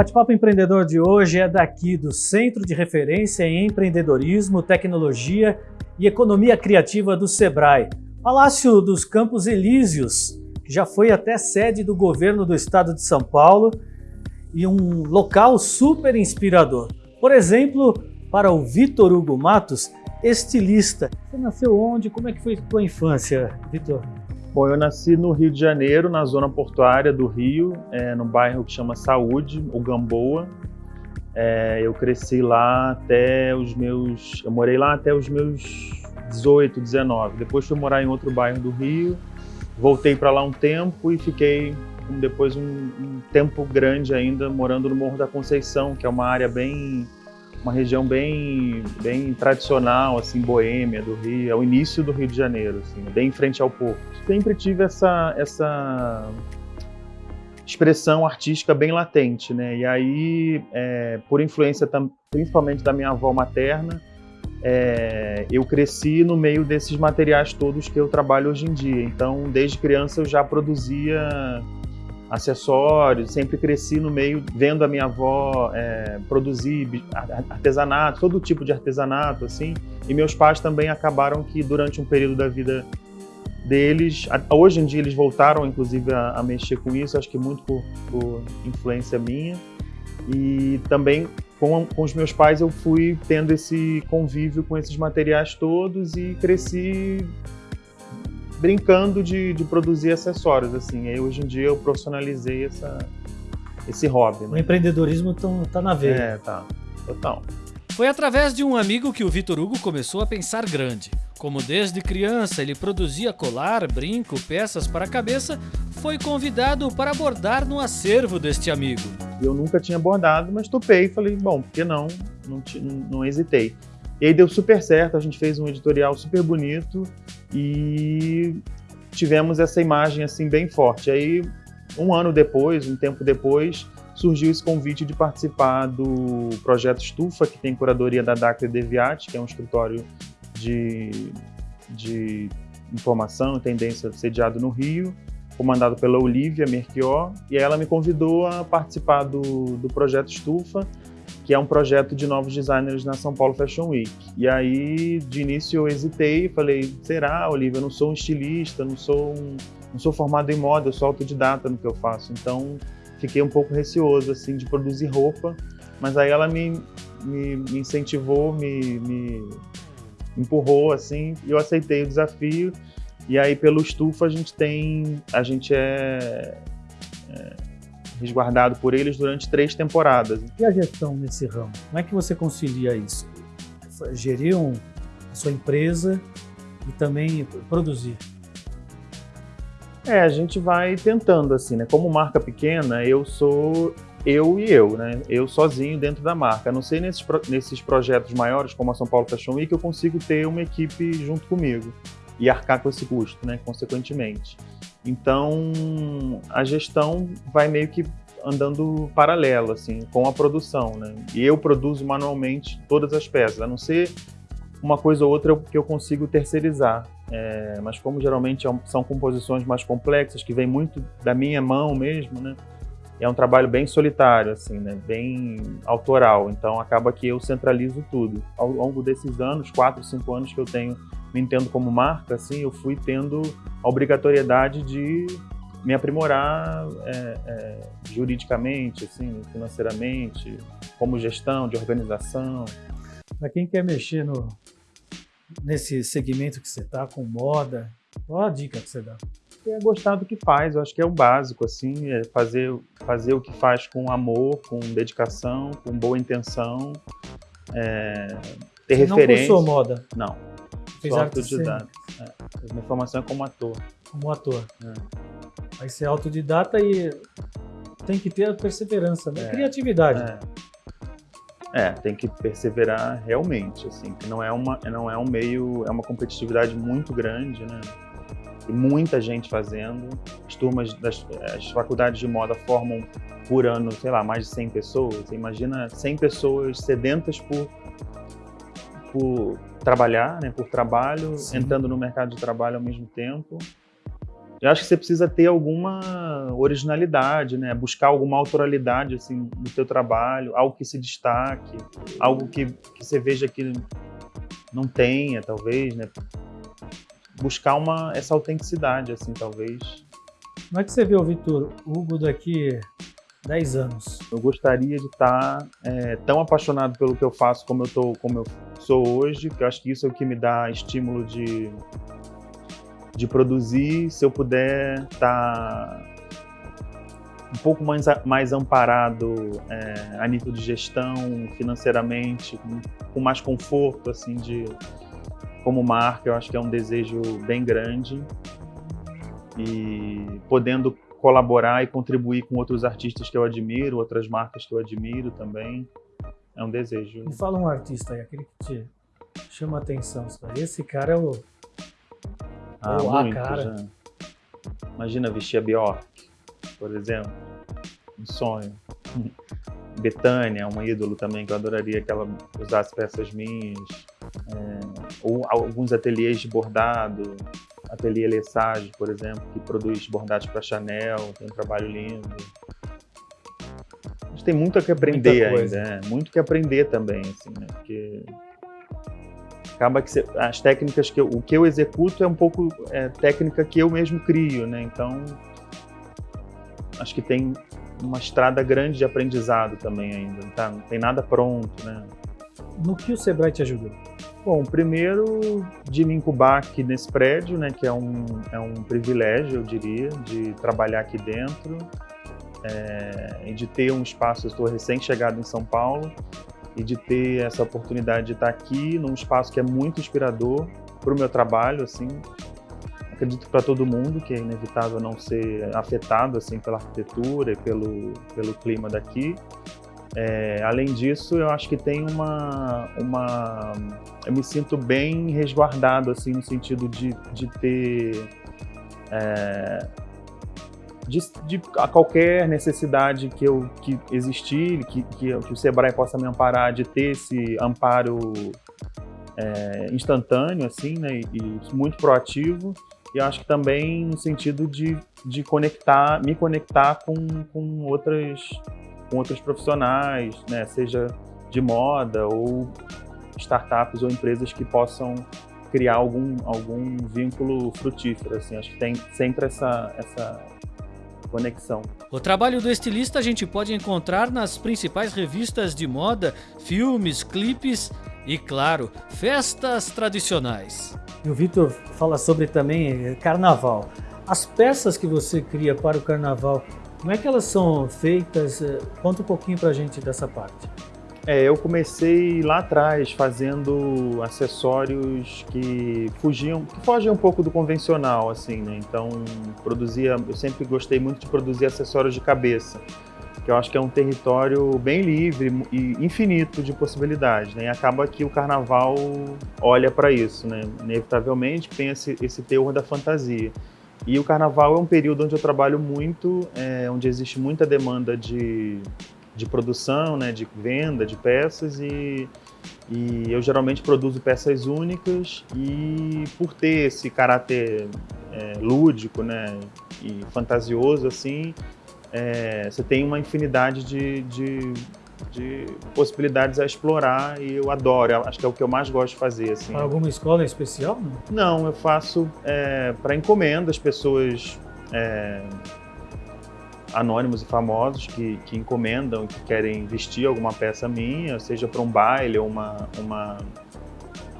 Bate-Papo Empreendedor de hoje é daqui do Centro de Referência em Empreendedorismo, Tecnologia e Economia Criativa do SEBRAE, Palácio dos Campos Elíseos, que já foi até sede do governo do estado de São Paulo e um local super inspirador. Por exemplo, para o Vitor Hugo Matos, estilista. Você nasceu onde? Como é que foi a infância, Vitor? Bom, eu nasci no Rio de Janeiro, na zona portuária do Rio, é, no bairro que chama Saúde, o Gamboa. É, eu cresci lá até os meus... Eu morei lá até os meus 18, 19. Depois fui morar em outro bairro do Rio. Voltei para lá um tempo e fiquei depois um, um tempo grande ainda morando no Morro da Conceição, que é uma área bem uma região bem, bem tradicional, assim, boêmia do Rio, é o início do Rio de Janeiro, assim, bem em frente ao porto. Sempre tive essa, essa expressão artística bem latente, né? E aí, é, por influência principalmente da minha avó materna, é, eu cresci no meio desses materiais todos que eu trabalho hoje em dia. Então, desde criança eu já produzia acessórios, sempre cresci no meio vendo a minha avó é, produzir artesanato, todo tipo de artesanato, assim, e meus pais também acabaram que durante um período da vida deles, hoje em dia eles voltaram inclusive a, a mexer com isso, acho que muito por, por influência minha, e também com, com, os meus pais eu fui tendo esse convívio com esses materiais todos e cresci brincando de, de produzir acessórios, assim. Aí hoje em dia eu profissionalizei essa, esse hobby. Né? O empreendedorismo está na veia. É, tá. Total. Foi através de um amigo que o Vitor Hugo começou a pensar grande. Como desde criança ele produzia colar, brinco, peças para a cabeça, foi convidado para bordar no acervo deste amigo. Eu nunca tinha bordado, mas topei e falei, bom, por que não? Não, não, não hesitei. E aí deu super certo, a gente fez um editorial super bonito e tivemos essa imagem assim bem forte. Aí um ano depois, um tempo depois, surgiu esse convite de participar do projeto Estufa, que tem curadoria da Dacre Deviat, que é um escritório de, de informação e tendência sediado no Rio, comandado pela Olivia Merchior, e ela me convidou a participar do, do projeto Estufa, que é um projeto de novos designers na São Paulo Fashion Week. E aí, de início, eu hesitei, falei, será, Olivia, eu não sou um estilista, não sou, um, não sou formado em moda, eu sou autodidata no que eu faço. Então, fiquei um pouco receoso, assim, de produzir roupa, mas aí ela me, me, me incentivou, me, me empurrou, assim, e eu aceitei o desafio. E aí, pelo Estufa, a gente tem, a gente é, é resguardado por eles durante três temporadas. E a gestão nesse ramo? Como é que você concilia isso? Gerir um, a sua empresa e também produzir? É, a gente vai tentando assim, né? Como marca pequena, eu sou eu e eu, né? Eu sozinho dentro da marca. A não sei nesses, nesses projetos maiores, como a São Paulo Fashion Week, eu consigo ter uma equipe junto comigo e arcar com esse custo, né? Consequentemente. Então, a gestão vai meio que andando paralelo, assim, com a produção, né? E eu produzo manualmente todas as peças, a não ser uma coisa ou outra que eu consigo terceirizar. É, mas como geralmente é são composições mais complexas, que vem muito da minha mão mesmo, né? É um trabalho bem solitário, assim, né? Bem autoral. Então acaba que eu centralizo tudo. Ao longo desses anos, quatro, cinco anos que eu tenho me entendo como marca, assim, eu fui tendo a obrigatoriedade de me aprimorar é, é, juridicamente, assim, financeiramente, como gestão, de organização. Para quem quer mexer no, nesse segmento que você está, com moda, qual a dica que você dá? É gostar do que faz, eu acho que é o básico, assim, é fazer, fazer o que faz com amor, com dedicação, com boa intenção, é, ter você referência. não cursou moda? Não, Fez sou autodidata. É. Minha formação é como ator. Como ator. É. Aí ser autodidata e tem que ter a perseverança, né? É. Criatividade. É. é. tem que perseverar realmente, assim, que não é uma, não é um meio, é uma competitividade muito grande, né? E muita gente fazendo. As turmas das as faculdades de moda formam por ano, sei lá, mais de 100 pessoas. Você imagina 100 pessoas sedentas por por trabalhar, né, por trabalho, Sim. entrando no mercado de trabalho ao mesmo tempo. Eu acho que você precisa ter alguma originalidade, né? Buscar alguma autoralidade assim no teu trabalho, algo que se destaque, algo que, que você veja que não tenha, talvez, né? Buscar uma essa autenticidade, assim, talvez. Como é que você vê o Vitor Hugo daqui 10 anos? Eu gostaria de estar é, tão apaixonado pelo que eu faço como eu tô, como eu sou hoje, que eu acho que isso é o que me dá estímulo de de produzir, se eu puder estar tá um pouco mais, mais amparado é, a nível de gestão, financeiramente, com, com, mais conforto, assim, de como marca, eu acho que é um desejo bem grande e podendo colaborar e contribuir com outros artistas que eu admiro, outras marcas que eu admiro também, é um desejo. Me fala um artista aí, aquele que te chama a atenção, esse cara é o ah, Ou muito, cara. Já. Imagina vestir a Bjork, por exemplo. Um sonho. Betânia, um ídolo também, que eu adoraria que ela usasse peças minhas. É, ou alguns ateliês de bordado, ateliê Lesage, por exemplo, que produz bordados para Chanel, tem um trabalho lindo. A gente tem muito que aprender ainda, é, muito que aprender também, assim, né? Porque acaba que as técnicas que eu, o que eu executo é um pouco é, técnica que eu mesmo crio, né? Então acho que tem uma estrada grande de aprendizado também ainda, tá? não tem nada pronto, né? No que o Sebrae te ajudou? Bom, primeiro de me incubar aqui nesse prédio, né, que é um, é um privilégio, eu diria, de trabalhar aqui dentro é, e de ter um espaço, eu estou recém-chegado em São Paulo, e de ter essa oportunidade de estar aqui num espaço que é muito inspirador para o meu trabalho, assim, acredito para todo mundo que é inevitável não ser afetado assim pela arquitetura e pelo pelo clima daqui. É, além disso, eu acho que tem uma uma eu me sinto bem resguardado assim no sentido de, de ter é, de, de, a qualquer necessidade que eu que existir, que, que, que, o Sebrae possa me amparar, de ter esse amparo é, instantâneo, assim, né, e, e, muito proativo. E eu acho que também no sentido de, de conectar, me conectar com, com outras com outros profissionais, né, seja de moda ou startups ou empresas que possam criar algum, algum vínculo frutífero, assim, acho que tem sempre essa, essa conexão. O trabalho do estilista a gente pode encontrar nas principais revistas de moda, filmes, clipes e, claro, festas tradicionais. E o Vitor fala sobre também eh, carnaval. As peças que você cria para o carnaval, como é que elas são feitas? Eh, conta um pouquinho para a gente dessa parte. É, eu comecei lá atrás fazendo acessórios que fugiam, que fogem um pouco do convencional, assim, né? Então, produzia, eu sempre gostei muito de produzir acessórios de cabeça, que eu acho que é um território bem livre e infinito de possibilidades, né? E acaba que o carnaval olha para isso, né? Inevitavelmente tem esse, esse teor da fantasia. E o carnaval é um período onde eu trabalho muito, é, onde existe muita demanda de de produção, né, de venda de peças e, e eu geralmente produzo peças únicas e por ter esse caráter é, lúdico, né, e fantasioso assim, é, você tem uma infinidade de, de, de, possibilidades a explorar e eu adoro, acho que é o que eu mais gosto de fazer. Assim. Alguma escola em especial? Não, eu faço é, para encomenda, as pessoas é, anônimos e famosos que, que encomendam, que querem vestir alguma peça minha, seja para um baile ou uma, uma,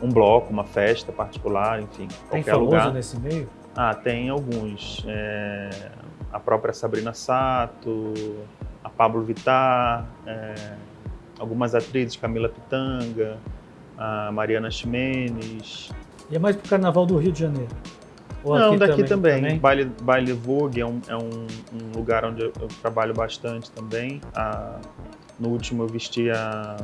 um bloco, uma festa particular, enfim, tem qualquer lugar. nesse meio? Ah, tem alguns. É, a própria Sabrina Sato, Pablo Vittar, é, algumas atrizes, Camila Pitanga, a Mariana Ximenes. E é mais para o Carnaval do Rio de Janeiro? Ou Não, daqui também. também. Baile, Baile Vogue é, um, é um, um, lugar onde eu, trabalho bastante também. Ah, no último eu vesti a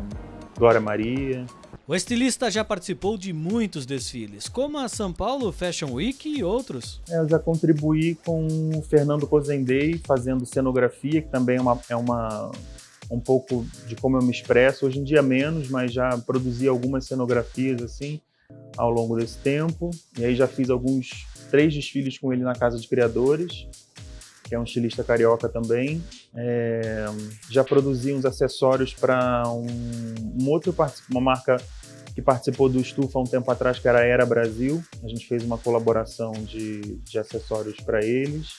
Glória Maria. O estilista já participou de muitos desfiles, como a São Paulo Fashion Week e outros. É, eu já contribuí com o Fernando Cozendei, fazendo cenografia, que também é, uma, é uma, um pouco de como eu me expresso. Hoje em dia menos, mas já produzi algumas cenografias assim ao longo desse tempo. E aí já fiz alguns três desfiles com ele na Casa de Criadores, que é um estilista carioca também. É, já produzi uns acessórios para um, um, outro uma marca que participou do Estufa há um tempo atrás, que era a Era Brasil. A gente fez uma colaboração de, de acessórios para eles.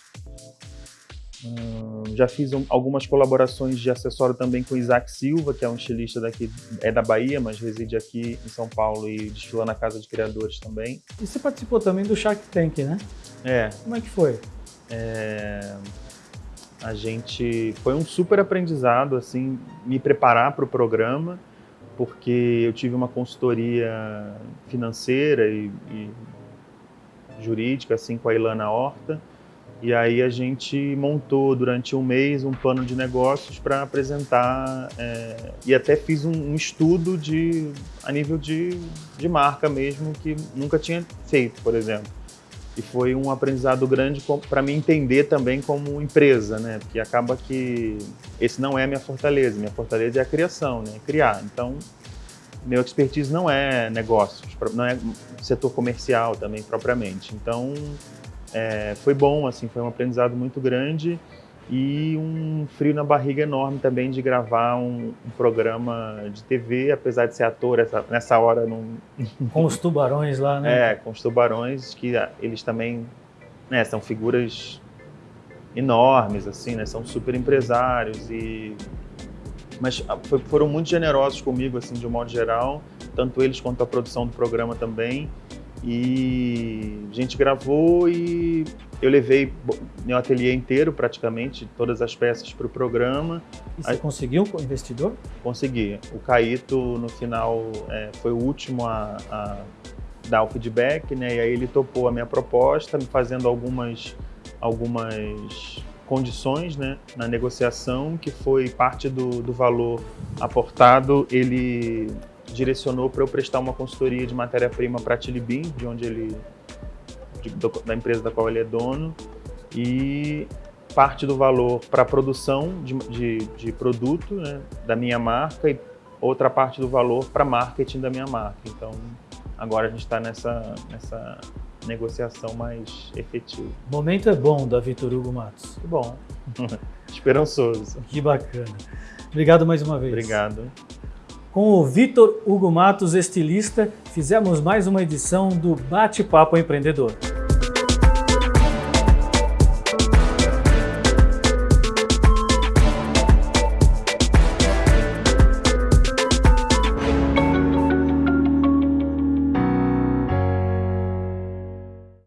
Hum, já fiz um, algumas colaborações de acessório também com Isaac Silva, que é um estilista daqui, é da Bahia, mas reside aqui em São Paulo e desfila na Casa de Criadores também. E você participou também do Shark Tank, né? É. Como é que foi? É, a gente foi um super aprendizado assim me preparar para o programa porque eu tive uma consultoria financeira e, e jurídica assim com a Ilana Horta e aí a gente montou durante um mês um plano de negócios para apresentar é, e até fiz um, um, estudo de a nível de, de marca mesmo que nunca tinha feito, por exemplo. E foi um aprendizado grande para mim entender também como empresa, né? Porque acaba que esse não é a minha fortaleza. Minha fortaleza é a criação, né? Criar. Então, meu expertise não é negócios, não é setor comercial também propriamente. Então, é, foi bom, assim, foi um aprendizado muito grande e um frio na barriga enorme também de gravar um, um programa de TV, apesar de ser ator essa, nessa hora não... Com os tubarões lá, né? É, com os tubarões, que ah, eles também né, são figuras enormes, assim, né? São super empresários e... Mas ah, foram muito generosos comigo, assim, de um modo geral, tanto eles quanto a produção do programa também. E a gente gravou e eu levei meu ateliê inteiro, praticamente, todas as peças para o programa. E você Aí, conseguiu com o investidor? Consegui. O Caíto, no final, é, foi o último a, a, dar o feedback, né? E aí ele topou a minha proposta, me fazendo algumas, algumas condições né, na negociação, que foi parte do, do valor aportado, ele direcionou para eu prestar uma consultoria de matéria-prima para a Tilibin, de onde ele, de, da empresa da qual ele é dono, e parte do valor para a produção de, de, de produto né, da minha marca e outra parte do valor para marketing da minha marca. Então, agora a gente está nessa, nessa negociação mais efetiva. O momento é bom da Vitor Hugo Matos. Que bom. Esperançoso. Que bacana. Obrigado mais uma vez. Obrigado. Com o Vitor Hugo Matos, estilista, fizemos mais uma edição do Bate-Papo Empreendedor.